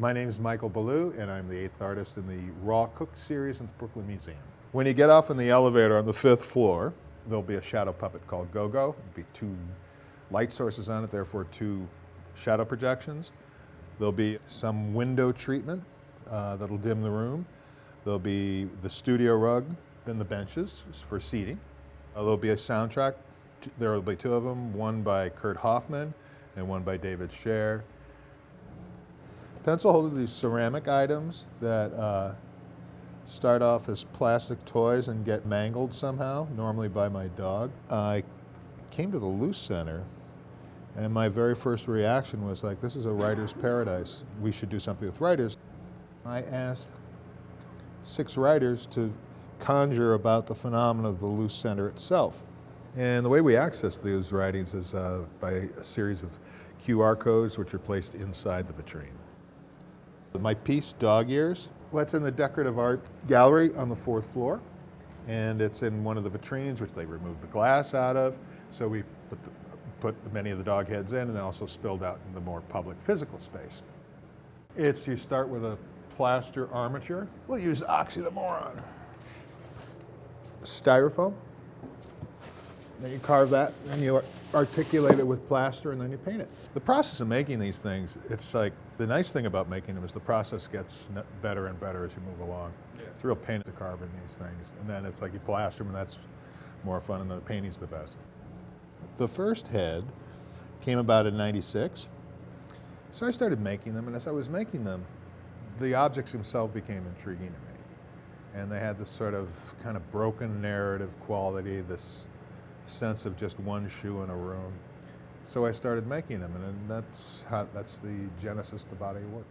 My name is Michael Ballou, and I'm the eighth artist in the Raw Cook series at the Brooklyn Museum. When you get off in the elevator on the fifth floor, there'll be a shadow puppet called Go-Go. There'll be two light sources on it, therefore two shadow projections. There'll be some window treatment uh, that'll dim the room. There'll be the studio rug, then the benches for seating. Uh, there'll be a soundtrack. There will be two of them, one by Kurt Hoffman and one by David Scher. Pencil hold these ceramic items that uh, start off as plastic toys and get mangled somehow, normally by my dog. I came to the Luce Center and my very first reaction was like, this is a writer's paradise. We should do something with writers. I asked six writers to conjure about the phenomenon of the Luce Center itself. And the way we access these writings is uh, by a series of QR codes which are placed inside the vitrine. My piece, Dog Ears, well, it's in the Decorative Art Gallery on the fourth floor. And it's in one of the vitrines, which they removed the glass out of. So we put, the, put many of the dog heads in and then also spilled out in the more public physical space. It's, you start with a plaster armature. We'll use Oxy the Moron. Styrofoam. Then you carve that, and you articulate it with plaster, and then you paint it. The process of making these things, it's like, the nice thing about making them is the process gets better and better as you move along. Yeah. It's a real pain to carve in these things. And then it's like you plaster them, and that's more fun, and the painting's the best. The first head came about in 96. So I started making them, and as I was making them, the objects themselves became intriguing to me. And they had this sort of kind of broken narrative quality, this sense of just one shoe in a room. So I started making them, and that's, how, that's the genesis of the body of work.